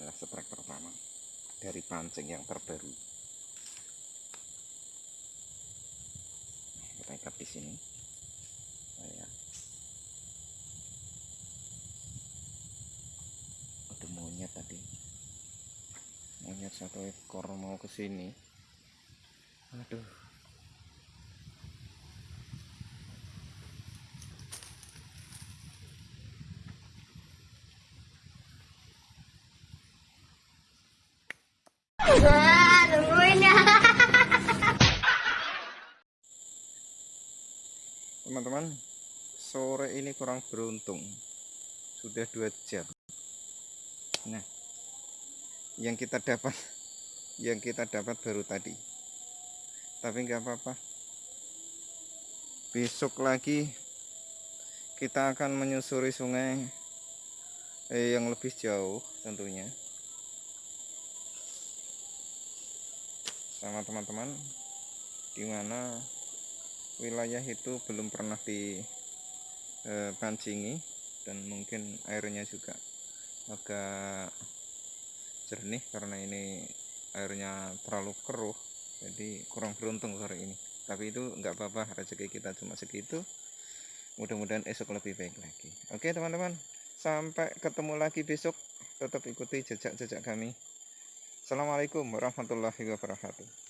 adalah seprek pertama dari pancing yang terbaru. Kita ikat di sini. Oh, ya. ada monyet tadi. Monyet satu ekor mau ke sini. Aduh. Teman-teman sore ini kurang beruntung. Sudah dua jam. Nah yang kita dapat yang kita dapat baru tadi. Tapi nggak apa-apa. Besok lagi kita akan menyusuri sungai eh, yang lebih jauh tentunya. Sama teman-teman di mana wilayah itu belum pernah dipancingi dan mungkin airnya juga agak jernih karena ini airnya terlalu keruh jadi kurang beruntung sore ini. Tapi itu nggak apa-apa rezeki kita cuma segitu. Mudah-mudahan esok lebih baik lagi. Oke teman-teman sampai ketemu lagi besok. Tetap ikuti jejak-jejak kami. Assalamualaikum warahmatullahi wabarakatuh